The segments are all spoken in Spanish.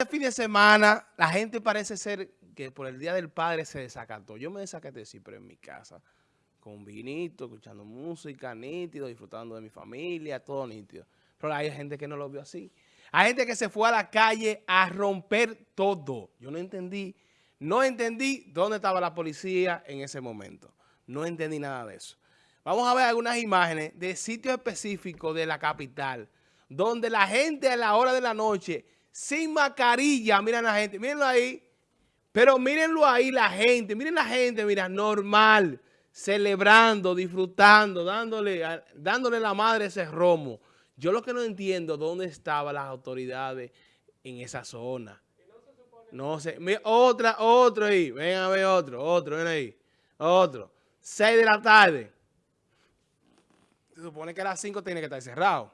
Este fin de semana, la gente parece ser que por el Día del Padre se desacató. Yo me desacaté siempre en mi casa, con vinito, escuchando música, nítido, disfrutando de mi familia, todo nítido. Pero hay gente que no lo vio así. Hay gente que se fue a la calle a romper todo. Yo no entendí, no entendí dónde estaba la policía en ese momento. No entendí nada de eso. Vamos a ver algunas imágenes de sitios específicos de la capital, donde la gente a la hora de la noche, sin mascarilla, miren la gente, mírenlo ahí, pero mírenlo ahí la gente, miren la gente, mira, normal, celebrando, disfrutando, dándole, dándole la madre ese romo. Yo lo que no entiendo, ¿dónde estaban las autoridades en esa zona? No sé. otra, otro ahí. Ven a ver otro, otro, ven ahí. Otro. 6 de la tarde. Se supone que a las 5 tiene que estar cerrado.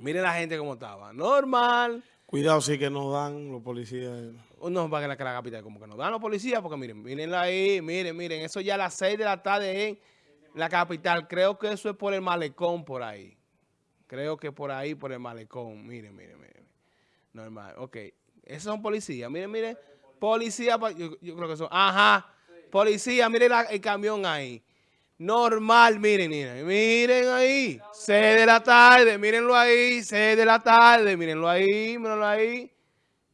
Miren la gente cómo estaba. Normal. Cuidado sí que nos dan los policías. No va a la, la capital, como que nos dan los policías, porque miren, miren ahí, miren, miren. Eso ya a las 6 de la tarde en la capital. Creo que eso es por el malecón por ahí. Creo que por ahí, por el malecón. Miren, miren, miren. Normal. Ok. Esos son policías. Miren, miren. Policía, yo, creo que son. Ajá. Policía, miren el camión ahí. Normal, miren, miren. Miren ahí. 6 de la tarde. Mírenlo ahí. 6 de la tarde. Mírenlo ahí. Mírenlo ahí.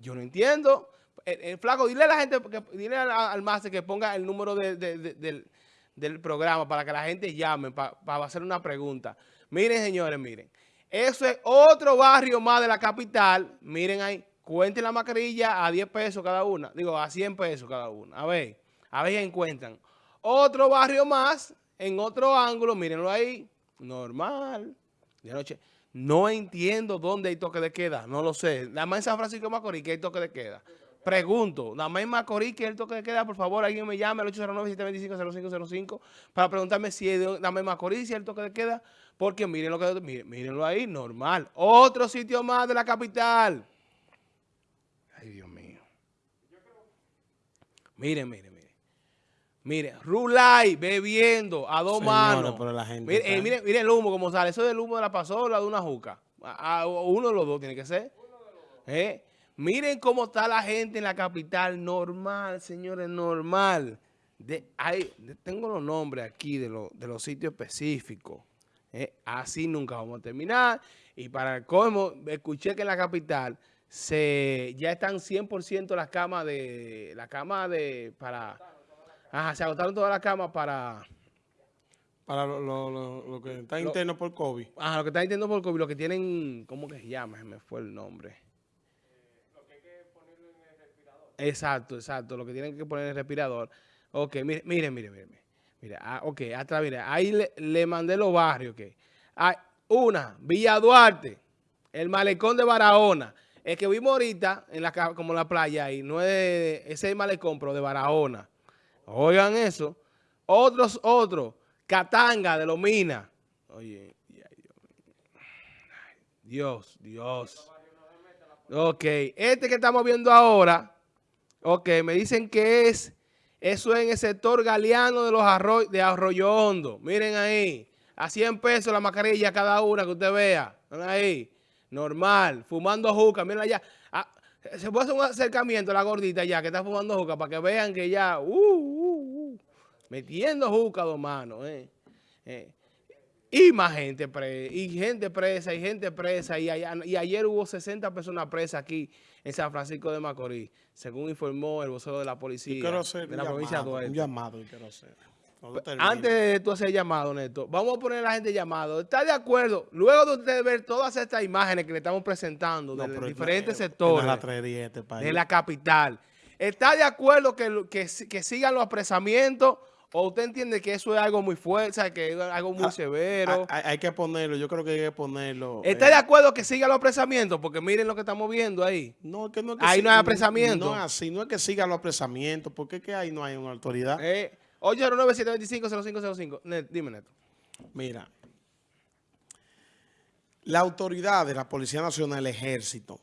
Yo no entiendo. El, flaco, dile a la gente, dile al, máster que ponga el número del, del, programa para que la gente llame, para hacer una pregunta. Miren, señores, miren. Eso es otro barrio más de la capital. Miren ahí, cuenten la mascarilla a 10 pesos cada una. Digo, a 100 pesos cada una. A ver, a ver si encuentran. Otro barrio más, en otro ángulo, mírenlo ahí. Normal. De noche. No entiendo dónde hay toque de queda. No lo sé. Nada más en San Francisco de Macorís que hay toque de queda. Pregunto, nada más en Macorís que hay el toque de queda, por favor, alguien me llame al 809-725-0505 para preguntarme si es nada más en Macorís, si hay el toque de queda. Porque miren lo que miren, mírenlo ahí, normal. Otro sitio más de la capital. Ay, Dios mío. Miren, miren, Miren, Rulay bebiendo a dos manos. miren, miren, miren, el humo como sale. Eso es el humo de la pasola de una juca. A, uno de los dos tiene que ser. ¿Eh? Miren cómo está la gente en la capital. Normal, señores, normal. De, hay, tengo los nombres aquí de, de los sitios específicos. Eh, así nunca vamos a terminar. Y para el colmo, escuché que en la capital se ya están 100% las camas de... La cama de... para... Ajá, se agotaron todas las camas para... Para lo, que está interno por COVID. Ajá, lo que está interno por COVID, lo que tienen... ¿Cómo que se llama? Se me fue el nombre. lo que hay que ponerlo en el respirador. Exacto, exacto. Lo que tienen que poner en el respirador. Ok, miren, miren, miren. miren. Mira, ah, ok, atrás, mira, ahí le, mandé los barrios. que una, Villa Duarte, el malecón de Barahona. El que vimos ahorita, en la, como en la playa ahí, no es ese malecón, pero de Barahona. Oigan eso. Otros, otros, Catanga de Lomina. Oye, Dios, Dios. Ok, este que estamos viendo ahora, ok, me dicen que es eso es en el sector galeano de los arroy de Arroyo Hondo. Miren ahí. A 100 pesos la mascarilla cada una que usted vea. ahí. Normal. Fumando juca. Miren allá. Se puede hacer un acercamiento a la gordita ya que está fumando juca para que vean que ya... Uh, uh, uh, metiendo juca dos manos. Eh, eh. Y más gente presa, y gente presa, y gente presa. Y, y ayer hubo 60 personas presas aquí en San Francisco de Macorís, según informó el vocero de la policía de la provincia de Un llamado, quiero hacer. Antes de tú hacer llamado, Neto, vamos a poner a la gente llamado. ¿Está de acuerdo? Luego de usted ver todas estas imágenes que le estamos presentando de diferentes sectores este de la capital, ¿está de acuerdo que, que, que sigan los apresamientos ¿O usted entiende que eso es algo muy fuerte, que es algo muy ah, severo? Hay, que ponerlo, yo creo que hay que ponerlo. ¿Está de acuerdo que siga los apresamientos? Porque miren lo que estamos viendo ahí. No, que no es que Ahí no hay apresamiento. No es así, no es que sigan los apresamientos, porque es que ahí no hay una autoridad. Eh, 809-725-0505. Dime, Neto. Mira, la autoridad de la Policía Nacional, el Ejército,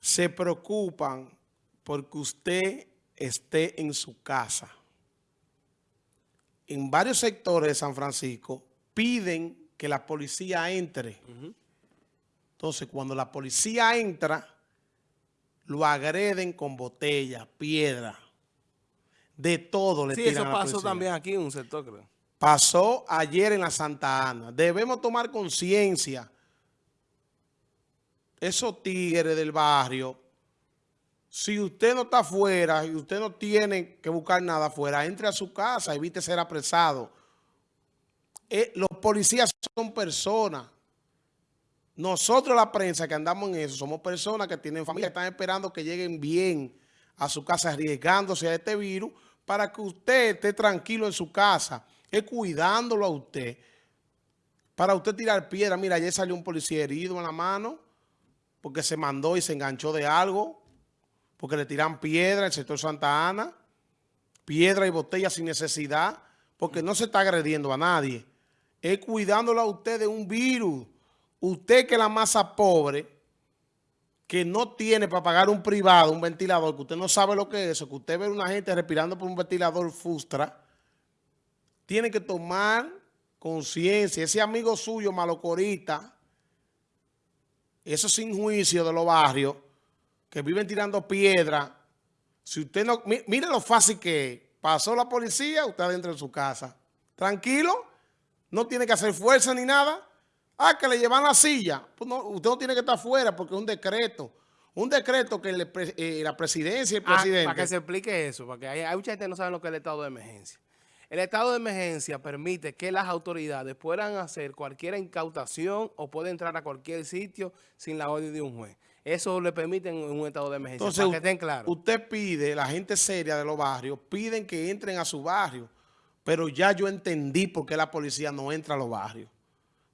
se preocupan porque usted esté en su casa en varios sectores de San Francisco piden que la policía entre. Entonces, cuando la policía entra, lo agreden con botella, piedra, de todo le Sí, tiran eso a la pasó policía. también aquí en un sector, creo. Pasó ayer en la Santa Ana. Debemos tomar conciencia. Esos tigres del barrio, si usted no está afuera y usted no tiene que buscar nada afuera, entre a su casa, evite ser apresado. Eh, los policías son personas. Nosotros la prensa que andamos en eso, somos personas que tienen familia, están esperando que lleguen bien a su casa, arriesgándose a este virus, para que usted esté tranquilo en su casa, es cuidándolo a usted. Para usted tirar piedra, mira, ayer salió un policía herido en la mano, porque se mandó y se enganchó de algo, porque le tiran piedra el sector Santa Ana, piedra y botella sin necesidad, porque no se está agrediendo a nadie. Es cuidándolo a usted de un virus. Usted que es la masa pobre, que no tiene para pagar un privado, un ventilador, que usted no sabe lo que es eso, que usted ve a una gente respirando por un ventilador frustra, tiene que tomar conciencia. Ese amigo suyo, malocorita, eso sin juicio de los barrios, que viven tirando piedra, si usted no, mire lo fácil que es. Pasó la policía, usted adentro de su casa. Tranquilo, no tiene que hacer fuerza ni nada. Ah, que le llevan la silla. Pues no, usted no tiene que estar afuera porque es un decreto. Un decreto que le pre- eh, la presidencia y el Ah, presidente... para que se explique eso, porque hay, hay mucha gente que no sabe lo que es el estado de emergencia. El estado de emergencia permite que las autoridades puedan hacer cualquier incautación o pueden entrar a cualquier sitio sin la orden de un juez. Eso le permite en un estado de emergencia, Entonces, para que estén claros. usted pide, la gente seria de los barrios, piden que entren a su barrio. Pero ya yo entendí por qué la policía no entra a los barrios.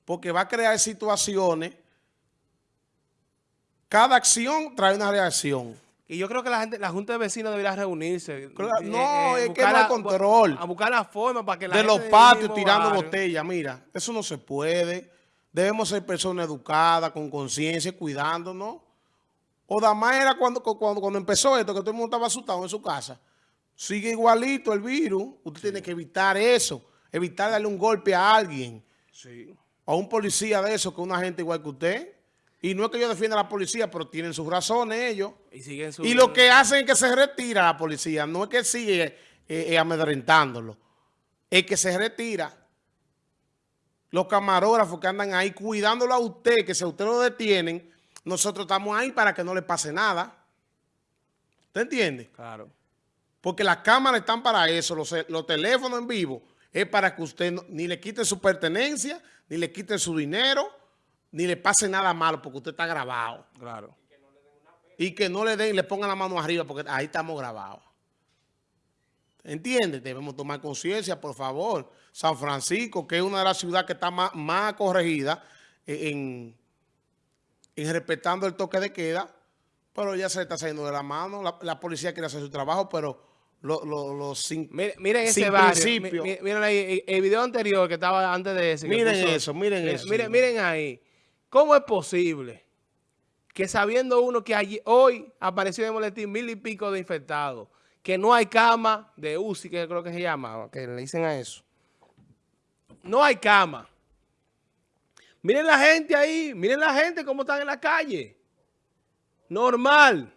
Porque va a crear situaciones. Cada acción trae una reacción. Y yo creo que la gente, la Junta de Vecinos debería reunirse. Claro, eh, no, es que no hay control. A buscar la forma para que la de gente los patios tirando botellas. Mira, eso no se puede. Debemos ser personas educadas, con conciencia, cuidándonos. O Damás era cuando, cu- cuando, cuando empezó esto, que todo el mundo estaba asustado en su casa. Sigue igualito el virus. Usted tiene que evitar eso. Evitar darle un golpe a alguien. Sí. A un policía de eso, que una gente igual que usted. Y no es que yo defienda a la policía, pero tienen sus razones ellos. Y siguen. Y lo que hacen es que se retira la policía. No es que sigue eh, eh, amedrentándolo. Es que se retira. Los camarógrafos que andan ahí cuidándolo a usted, que si a usted lo detienen, nosotros estamos ahí para que no le pase nada. ¿Usted entiende? Claro. Porque las cámaras están para eso, los, los teléfonos en vivo, es para que usted no- ni le quite su pertenencia, ni le quite su dinero, ni le pase nada malo, porque usted está grabado. Claro. Y que no le den, le pongan la mano arriba, porque ahí estamos grabados. ¿Entiendes? Debemos tomar conciencia, por favor. San Francisco, que es una de las ciudades que está más, más corregida en, en respetando el toque de queda, pero ya se le está saliendo de la mano. La, la policía quiere hacer su trabajo, pero lo- lo- sin, Miren, miren ese barrio. Mi- Miren ahí, el video anterior que estaba antes de ese. Miren puso- eso, miren eso, Miren, miren ahí. ¿Cómo es posible que sabiendo uno que allí- hoy apareció en el boletín mil y pico de infectados, que no hay cama de UCI, que creo que se llama, que le dicen a eso? No hay cama. Miren la gente ahí, miren la gente cómo están en la calle. Normal.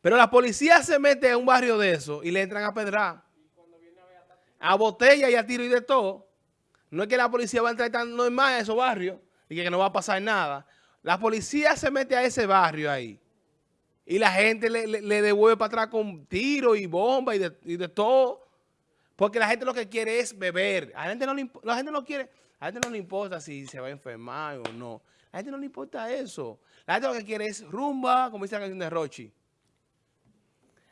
Pero la policía se mete a un barrio de eso y le entran a pedrar. A botella y a tiro y de todo. No es que la policía va a entrar tan normal a esos barrios y que no va a pasar nada. La policía se mete a ese barrio ahí. Y la gente le, devuelve para atrás con tiro y bomba y de, todo. Porque la gente lo que quiere es beber. A la gente no le, la gente no quiere, a la gente no le importa si se va a enfermar o no. A la gente no le importa eso. La gente lo que quiere es rumba, como dice la canción de Rochi.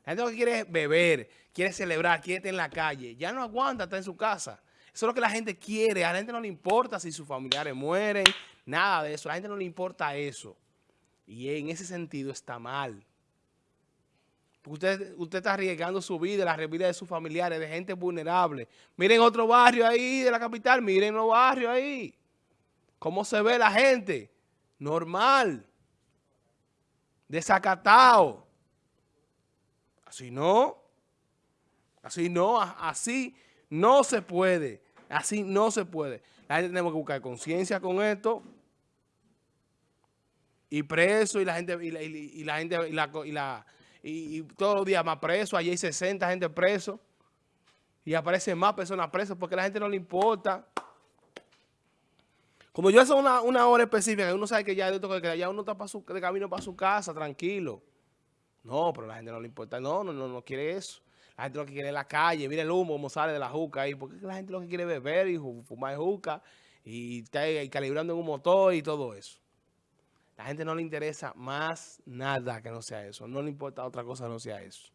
La gente lo que quiere beber, quiere celebrar, quiere estar en la calle. Ya no aguanta estar en su casa. Eso es lo que la gente quiere. A la gente no le importa si sus familiares mueren, nada de eso. A la gente no le importa eso. Y en ese sentido está mal. Porque usted, usted está arriesgando su vida, la vida de sus familiares, de gente vulnerable. Miren otro barrio ahí de la capital, miren los barrios ahí. ¿Cómo se ve la gente? Normal. Desacatado. Así no. Así no, así no se puede. Así no se puede. La gente tenemos que buscar conciencia con esto. y preso y la gente y la, gente y la, y todos los días más presos, allí hay 60 gente preso y aparecen más personas presas porque a la gente no le importa. Como yo hace una, una hora específica, uno sabe que ya, ya uno está pa' su- de camino para su casa, tranquilo. No, pero la gente no le importa. No, no, no, no quiere eso. La gente lo que quiere es la calle. Mira el humo como sale de la juca ahí. Porque la gente lo que quiere es beber y fumar juca y calibrando en un motor y todo eso. La gente no le interesa más nada que no sea eso. No le importa otra cosa que no sea eso.